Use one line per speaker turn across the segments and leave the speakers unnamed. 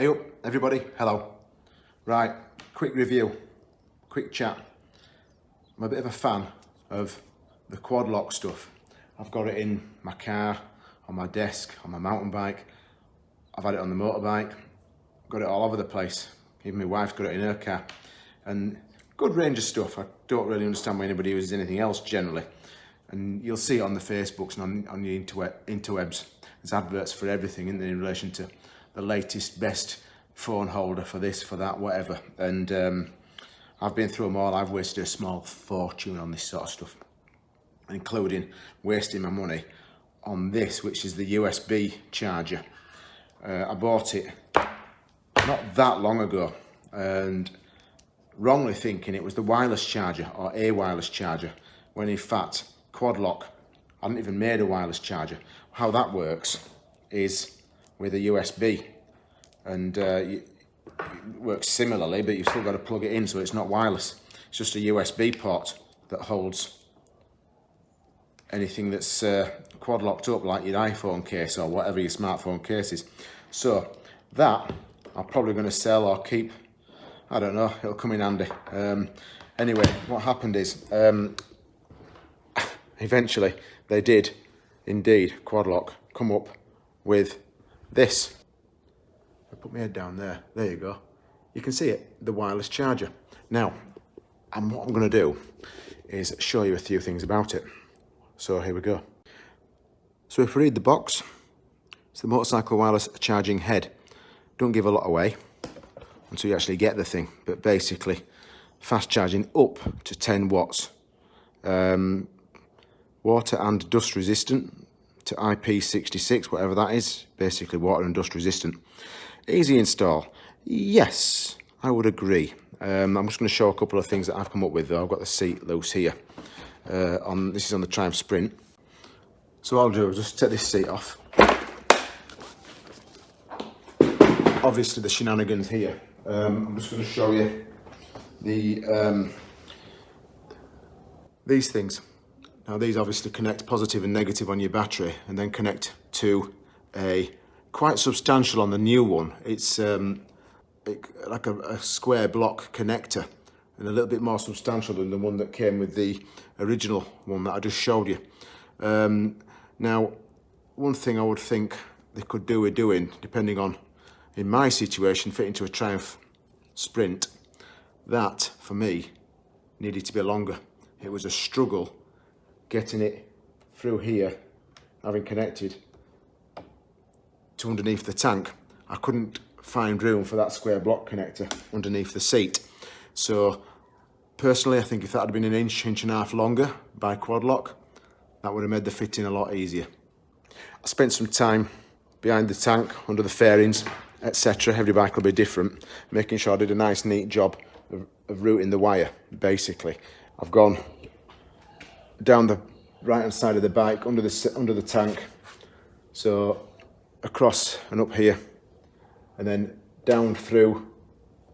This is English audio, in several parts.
Hey up, everybody, hello. Right, quick review, quick chat. I'm a bit of a fan of the quad lock stuff. I've got it in my car, on my desk, on my mountain bike. I've had it on the motorbike, got it all over the place. Even my wife's got it in her car. And good range of stuff. I don't really understand why anybody uses anything else generally. And you'll see it on the Facebooks and on, on the interwebs. There's adverts for everything in, in relation to the latest, best phone holder for this, for that, whatever. And um, I've been through them all. I've wasted a small fortune on this sort of stuff, including wasting my money on this, which is the USB charger. Uh, I bought it not that long ago and wrongly thinking it was the wireless charger or a wireless charger when in fact Quadlock hadn't even made a wireless charger. How that works is with a USB and uh, it works similarly but you've still got to plug it in so it's not wireless. It's just a USB port that holds anything that's uh, quad locked up like your iPhone case or whatever your smartphone case is. So that I'm probably going to sell or keep. I don't know it'll come in handy. Um, anyway what happened is um, eventually they did indeed quad lock come up with this. I put my head down there. There you go. You can see it, the wireless charger. Now, and what I'm going to do is show you a few things about it. So here we go. So if we read the box, it's the motorcycle wireless charging head. Don't give a lot away until you actually get the thing, but basically fast charging up to 10 watts. Um, water and dust resistant, to IP66, whatever that is, basically water and dust resistant. Easy install. Yes, I would agree. Um, I'm just going to show a couple of things that I've come up with though. I've got the seat loose here. Uh, on This is on the Triumph Sprint. So I'll do is just take this seat off. Obviously the shenanigans here. Um, I'm just going to show you the um, these things. Now these obviously connect positive and negative on your battery and then connect to a quite substantial on the new one. It's um, it, like a, a square block connector and a little bit more substantial than the one that came with the original one that I just showed you. Um, now, one thing I would think they could do with doing, depending on, in my situation, fit into a Triumph Sprint, that, for me, needed to be longer. It was a struggle getting it through here, having connected to underneath the tank. I couldn't find room for that square block connector underneath the seat. So personally, I think if that had been an inch, inch and a half longer by quad lock, that would have made the fitting a lot easier. I spent some time behind the tank, under the fairings, etc. Every bike will be different, making sure I did a nice neat job of, of routing the wire, basically. I've gone down the right hand side of the bike under the under the tank. So across and up here. And then down through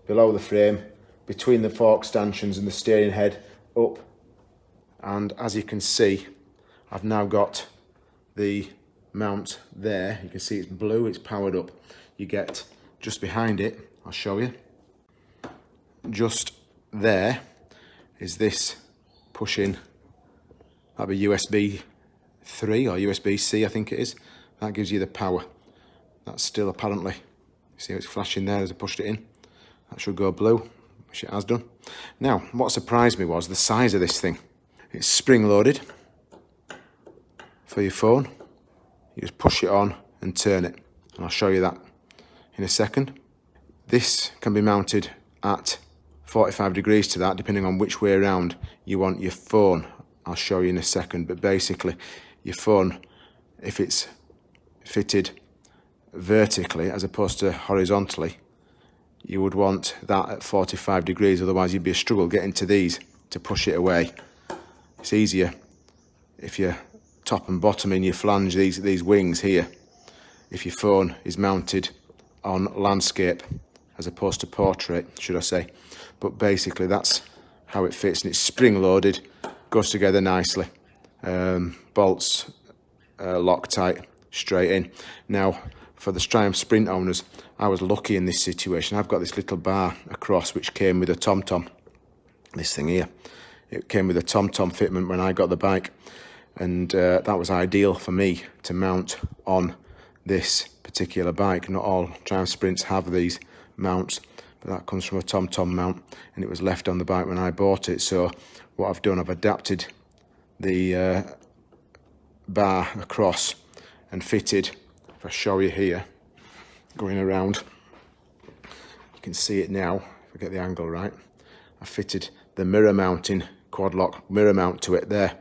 below the frame between the fork stanchions and the steering head up. And as you can see I've now got the mount there. You can see it's blue it's powered up. You get just behind it I'll show you. Just there is this pushing That'd be USB 3 or USB-C, I think it is. That gives you the power. That's still apparently, see how it's flashing there as I pushed it in? That should go blue, which it has done. Now, what surprised me was the size of this thing. It's spring-loaded for your phone. You just push it on and turn it. And I'll show you that in a second. This can be mounted at 45 degrees to that, depending on which way around you want your phone I'll show you in a second, but basically your phone, if it's fitted vertically as opposed to horizontally, you would want that at 45 degrees, otherwise you'd be a struggle getting to these to push it away. It's easier if you're top and bottom in your flange, these, these wings here, if your phone is mounted on landscape as opposed to portrait, should I say. But basically that's how it fits and it's spring loaded goes together nicely. Um, bolts uh, Loctite straight in. Now, for the Triumph Sprint owners, I was lucky in this situation. I've got this little bar across which came with a TomTom, -tom, this thing here. It came with a TomTom -tom fitment when I got the bike and uh, that was ideal for me to mount on this particular bike. Not all Triumph Sprints have these mounts, but that comes from a TomTom -tom mount and it was left on the bike when I bought it. So what I've done, I've adapted the uh, bar across and fitted, if I show you here, going around, you can see it now, if I get the angle right, I fitted the mirror mounting quad lock mirror mount to it there.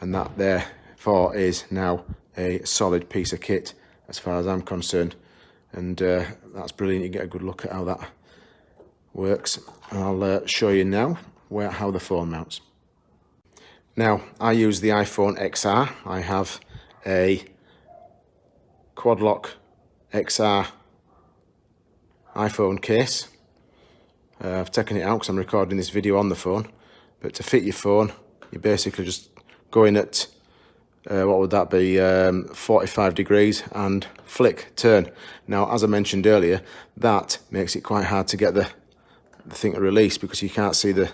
And that therefore is now a solid piece of kit as far as I'm concerned. And uh, that's brilliant. You get a good look at how that works I'll uh, show you now where how the phone mounts. Now I use the iPhone XR I have a quad lock XR iPhone case. Uh, I've taken it out because I'm recording this video on the phone but to fit your phone you basically just going at uh, what would that be um, 45 degrees and flick turn. Now as I mentioned earlier that makes it quite hard to get the, the thing to release because you can't see the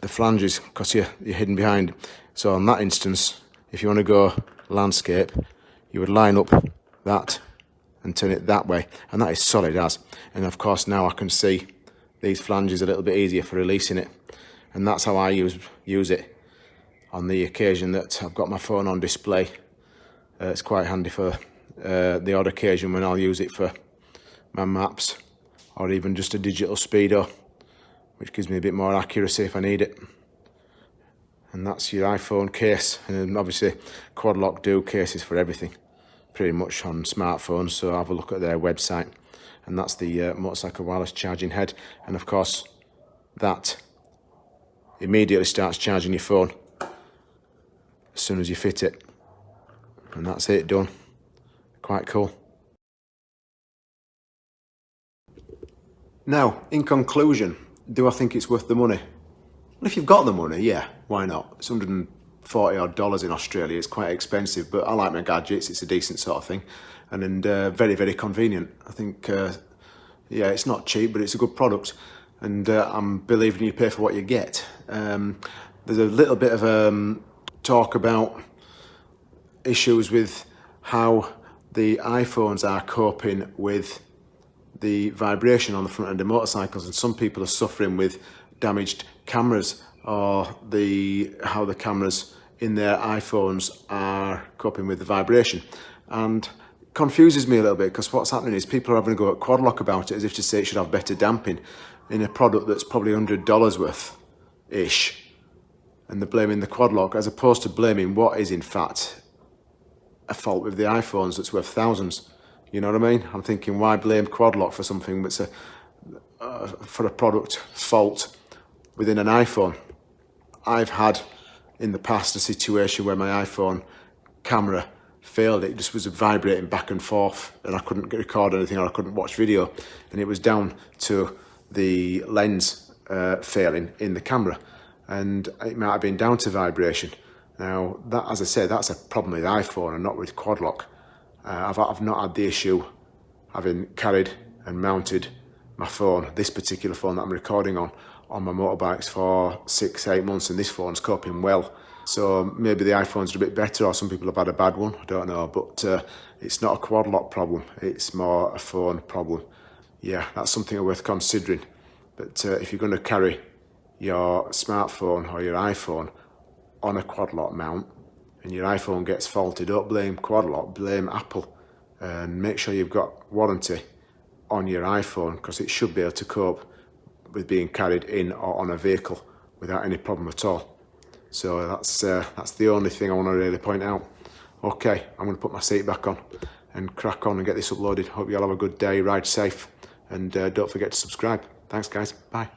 the flanges because you're, you're hidden behind. So on that instance if you want to go landscape you would line up that and turn it that way. And that is solid as. And of course now I can see these flanges a little bit easier for releasing it. And that's how I use use it on the occasion that I've got my phone on display. Uh, it's quite handy for uh, the odd occasion when I'll use it for my maps or even just a digital speedo, which gives me a bit more accuracy if I need it. And that's your iPhone case. And obviously Quad Lock do cases for everything, pretty much on smartphones. So have a look at their website. And that's the uh, motorcycle wireless charging head. And of course, that immediately starts charging your phone as soon as you fit it. And that's it, done. Quite cool. Now, in conclusion, do I think it's worth the money? Well, if you've got the money, yeah, why not? It's 140 odd dollars in Australia. It's quite expensive, but I like my gadgets. It's a decent sort of thing. And, and uh, very, very convenient. I think, uh, yeah, it's not cheap, but it's a good product. And uh, I'm believing you pay for what you get. Um, there's a little bit of um, talk about issues with how the iPhones are coping with the vibration on the front end of motorcycles and some people are suffering with damaged cameras or the how the cameras in their iPhones are coping with the vibration and confuses me a little bit because what's happening is people are having to go at quadlock about it as if to say it should have better damping in a product that's probably $100 worth ish and they're blaming the quad lock as opposed to blaming what is in fact a fault with the iPhones that's worth thousands. You know what I mean? I'm thinking, why blame Quadlock for something that's a uh, for a product fault within an iPhone? I've had in the past a situation where my iPhone camera failed. It just was vibrating back and forth and I couldn't record anything or I couldn't watch video. And it was down to the lens uh, failing in the camera and it might have been down to vibration. Now, that, as I say, that's a problem with iPhone and not with quad lock. Uh, I've, I've not had the issue having carried and mounted my phone, this particular phone that I'm recording on, on my motorbikes for six, eight months, and this phone's coping well. So maybe the iPhones are a bit better, or some people have had a bad one, I don't know. But uh, it's not a quad lock problem, it's more a phone problem. Yeah, that's something worth considering. But uh, if you're going to carry your smartphone or your iPhone on a quad lock mount and your iPhone gets faulted, don't blame quad lock, blame Apple and make sure you've got warranty on your iPhone because it should be able to cope with being carried in or on a vehicle without any problem at all. So that's uh, that's the only thing I want to really point out. Okay, I'm going to put my seat back on and crack on and get this uploaded. Hope you all have a good day, ride safe and uh, don't forget to subscribe. Thanks guys, bye.